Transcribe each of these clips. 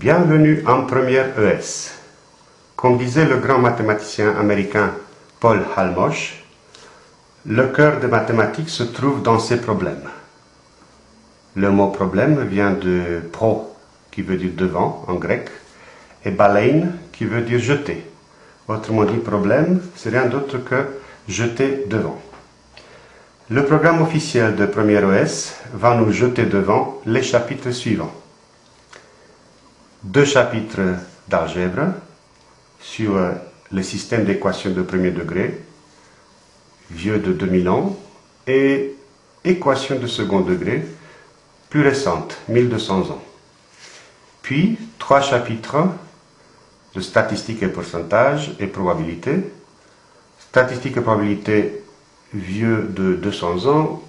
Bienvenue en première ES. Comme disait le grand mathématicien américain Paul Halmosh, le cœur des mathématiques se trouve dans ces problèmes. Le mot problème vient de pro, qui veut dire devant en grec, et balein, qui veut dire jeter. Autrement dit, problème, c'est rien d'autre que jeter devant. Le programme officiel de Première OS va nous jeter devant les chapitres suivants. Deux chapitres d'algèbre sur le système d'équations de premier degré, vieux de 2000 ans, et équations de second degré, plus récentes, 1200 ans. Puis, trois chapitres de statistiques et pourcentages et probabilités. Statistiques et probabilités vieux de 200 ans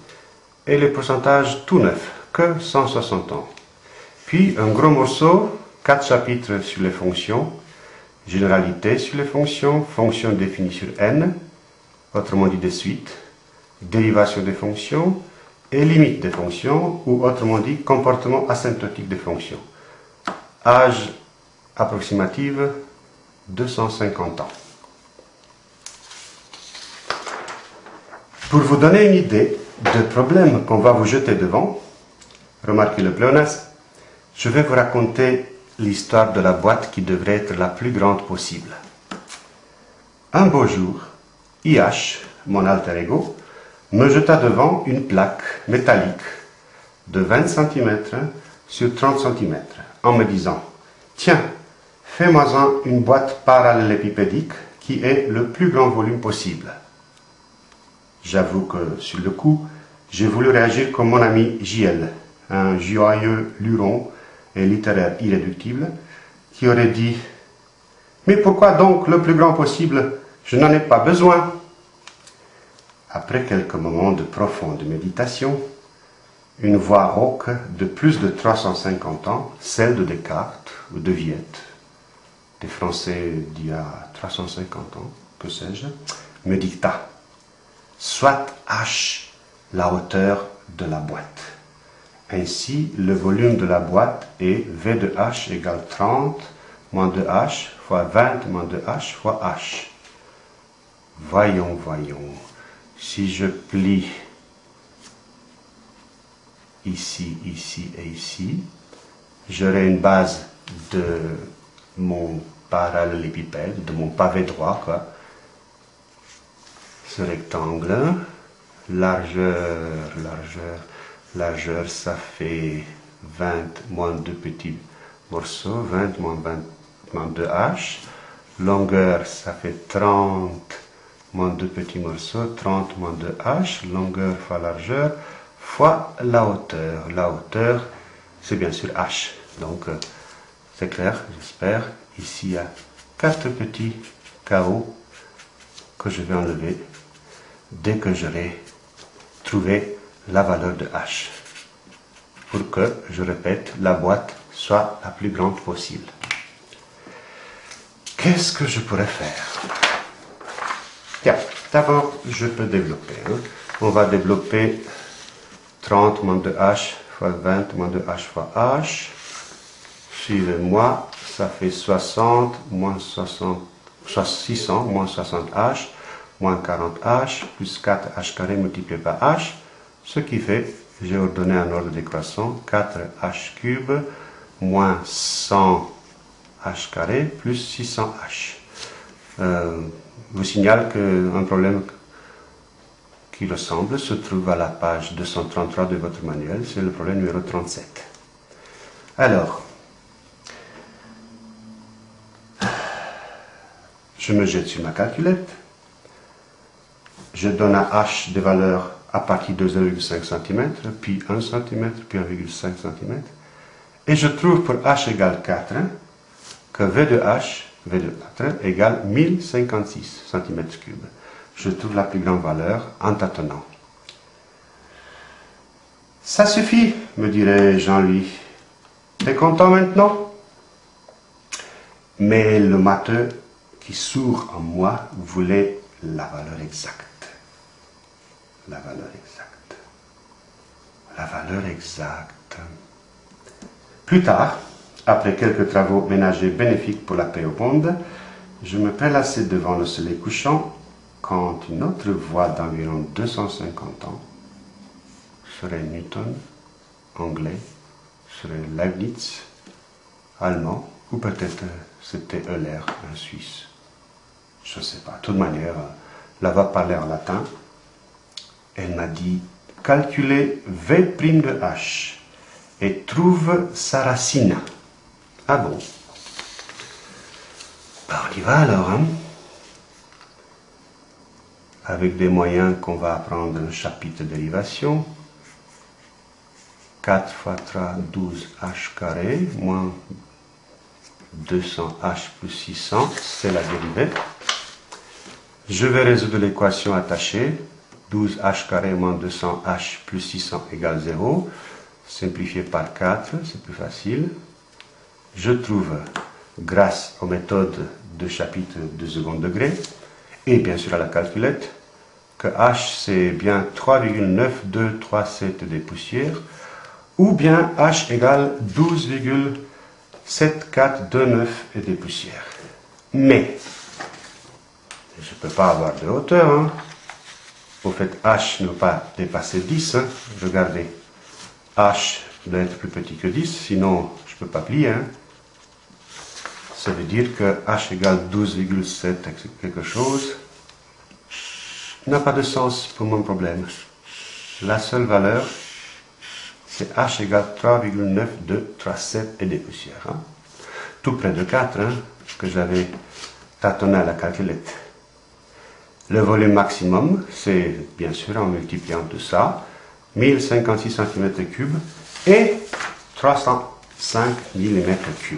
et les pourcentages tout neufs, que 160 ans. Puis un gros morceau, quatre chapitres sur les fonctions, généralité sur les fonctions, fonctions définies sur n, autrement dit des suites, dérivation des fonctions et limite des fonctions, ou autrement dit comportement asymptotique des fonctions. Âge approximative 250 ans. Pour vous donner une idée du problème qu'on va vous jeter devant, remarquez le pléonasme, je vais vous raconter l'histoire de la boîte qui devrait être la plus grande possible. Un beau jour, IH, mon alter ego, me jeta devant une plaque métallique de 20 cm sur 30 cm en me disant Tiens, fais-moi une boîte parallélépipédique qui ait le plus grand volume possible. J'avoue que, sur le coup, j'ai voulu réagir comme mon ami JL, un joyeux luron et littéraire irréductible, qui aurait dit Mais pourquoi donc le plus grand possible Je n'en ai pas besoin? Après quelques moments de profonde méditation, une voix rauque de plus de 350 ans, celle de Descartes ou de Viette, des Français d'il y a 350 ans, que sais-je, me dicta soit H la hauteur de la boîte. Ainsi, le volume de la boîte est V de H égale 30 moins 2H fois 20 moins 2H fois H. Voyons, voyons. Si je plie ici, ici et ici, j'aurai une base de mon parallélépipède, de mon pavé droit, quoi. Ce rectangle, largeur, largeur, largeur, ça fait 20 moins deux petits morceaux, 20 moins 20 moins 2 H. Longueur, ça fait 30 moins deux petits morceaux, 30 moins 2 H. Longueur fois largeur, fois la hauteur. La hauteur, c'est bien sûr H. Donc, euh, c'est clair, j'espère. Ici, il y a quatre petits chaos que je vais enlever dès que j'aurai trouvé la valeur de H. Pour que, je répète, la boîte soit la plus grande possible. Qu'est-ce que je pourrais faire? Tiens, d'abord, je peux développer. Hein. On va développer 30 moins de H fois 20 moins de H fois H. Suivez-moi, ça fait 60 moins 60, 600 moins 60 H moins 40H plus 4H carré multiplié par H, ce qui fait, j'ai ordonné un ordre décroissant, 4H cube moins 100H carré plus 600H. Euh, je vous signale qu'un problème qui ressemble se trouve à la page 233 de votre manuel, c'est le problème numéro 37. Alors, je me jette sur ma calculette, je donne à h des valeurs à partir de 0,5 cm, puis 1 cm, puis 1,5 cm. Et je trouve pour h égale 4 que v de h, v de 4, égale 1056 cm3. Je trouve la plus grande valeur en tâtonnant. Ça suffit, me dirait Jean-Louis. T'es content maintenant? Mais le matheux qui sourd en moi voulait la valeur exacte la valeur exacte. La valeur exacte. Plus tard, après quelques travaux ménagers bénéfiques pour la paix au monde, je me prélassais devant le soleil couchant quand une autre voix d'environ 250 ans serait Newton, anglais, serait Leibniz, allemand, ou peut-être c'était Euler, un Suisse. Je ne sais pas. De toute manière, la voix parlait en latin. Elle m'a dit calculez V' de H et trouve sa racine. Ah bon? Bah, On y va alors, hein? Avec des moyens qu'on va apprendre un chapitre dérivation. 4 fois 3, 12 h carré, moins 200h plus 600, c'est la dérivée. Je vais résoudre l'équation attachée. 12h carré moins 200h plus 600 égale 0. Simplifié par 4, c'est plus facile. Je trouve, grâce aux méthodes de chapitre de second degré, et bien sûr à la calculette, que h c'est bien 3,9237 des poussières, ou bien h égale 12,7429 et des poussières. Mais, je ne peux pas avoir de hauteur. Hein. Au fait, h ne pas dépasser 10. Hein. Regardez, h doit être plus petit que 10, sinon je ne peux pas plier. Hein. Ça veut dire que h égale 12,7 quelque chose n'a pas de sens pour mon problème. La seule valeur, c'est h égale 3,9237 et des poussières. Hein. Tout près de 4, hein, que j'avais tâtonné à la calculette. Le volume maximum, c'est bien sûr en multipliant tout ça, 1056 cm3 et 305 mm3.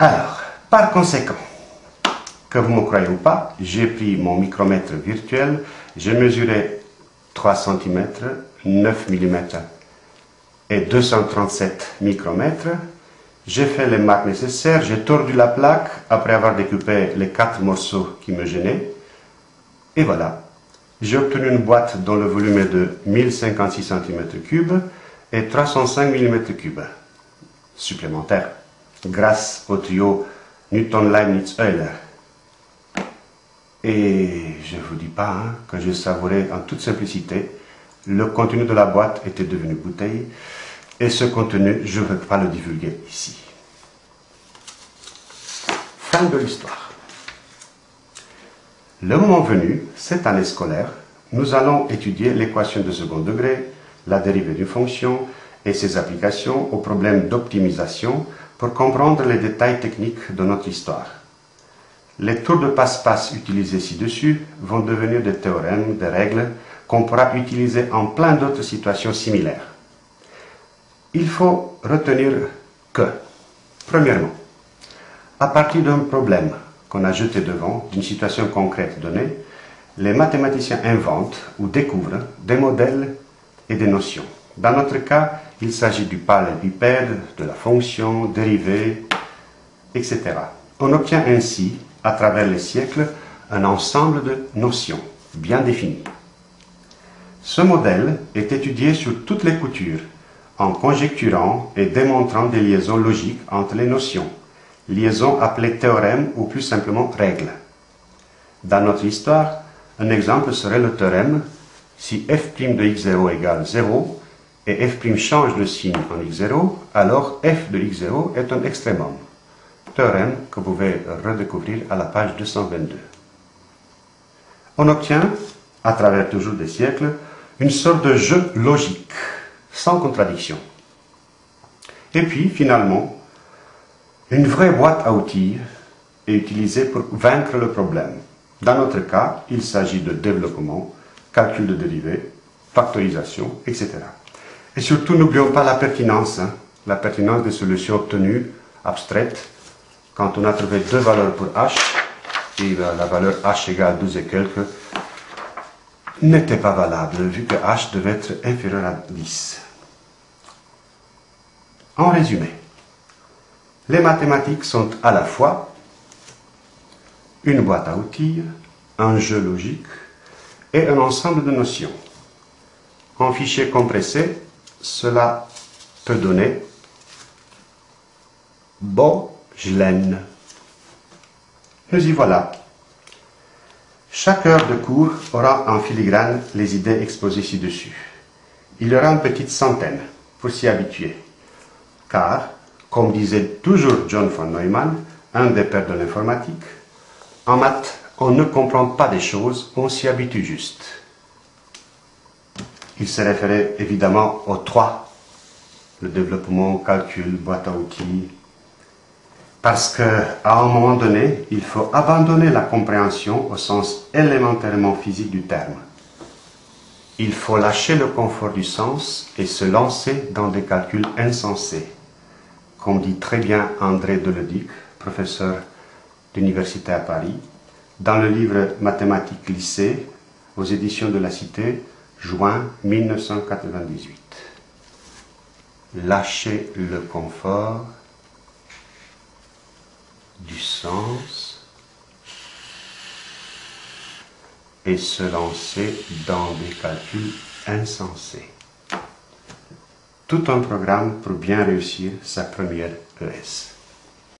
Alors, par conséquent, que vous me croyez ou pas, j'ai pris mon micromètre virtuel, j'ai mesuré 3 cm, 9 mm et 237 micromètres, j'ai fait les marques nécessaires, j'ai tordu la plaque après avoir découpé les quatre morceaux qui me gênaient. Et voilà, j'ai obtenu une boîte dont le volume est de 1056 cm3 et 305 mm3 supplémentaires, grâce au trio Newton-Leibniz-Euler. Et je ne vous dis pas hein, que j'ai savouré en toute simplicité. Le contenu de la boîte était devenu bouteille. Et ce contenu, je ne veux pas le divulguer ici. Fin de l'histoire. Le moment venu, cette année scolaire, nous allons étudier l'équation de second degré, la dérivée d'une fonction et ses applications aux problèmes d'optimisation pour comprendre les détails techniques de notre histoire. Les tours de passe-passe utilisés ci-dessus vont devenir des théorèmes, des règles qu'on pourra utiliser en plein d'autres situations similaires. Il faut retenir que, premièrement, à partir d'un problème qu'on a jeté devant, d'une situation concrète donnée, les mathématiciens inventent ou découvrent des modèles et des notions. Dans notre cas, il s'agit du parallélépipède, de la fonction, dérivée, etc. On obtient ainsi, à travers les siècles, un ensemble de notions bien définies. Ce modèle est étudié sur toutes les coutures en conjecturant et démontrant des liaisons logiques entre les notions, liaisons appelées théorèmes ou plus simplement règles. Dans notre histoire, un exemple serait le théorème si f' de x0 égale 0 et f' change de signe en x0, alors f de x0 est un extrémum. Théorème que vous pouvez redécouvrir à la page 222. On obtient, à travers toujours des siècles, une sorte de jeu logique sans contradiction. Et puis, finalement, une vraie boîte à outils est utilisée pour vaincre le problème. Dans notre cas, il s'agit de développement, calcul de dérivés, factorisation, etc. Et surtout, n'oublions pas la pertinence, hein, la pertinence des solutions obtenues, abstraites, quand on a trouvé deux valeurs pour h, et la valeur h égale 12 et quelques, n'était pas valable, vu que h devait être inférieur à 10. En résumé, les mathématiques sont à la fois une boîte à outils, un jeu logique et un ensemble de notions. En fichier compressé, cela peut donner Bogelen. Nous y voilà. Chaque heure de cours aura en filigrane les idées exposées ci-dessus. Il y aura une petite centaine pour s'y habituer. Car, comme disait toujours John von Neumann, un des pères de l'informatique, en maths, on ne comprend pas des choses, on s'y habitue juste. Il se référait évidemment aux trois, le développement, calcul, boîte à outils, parce qu'à un moment donné, il faut abandonner la compréhension au sens élémentairement physique du terme. Il faut lâcher le confort du sens et se lancer dans des calculs insensés. Comme dit très bien André Deledic, professeur d'université à Paris, dans le livre Mathématiques lycée, aux éditions de la Cité, juin 1998. Lâcher le confort du sens et se lancer dans des calculs insensés. Tout un programme pour bien réussir sa première ES.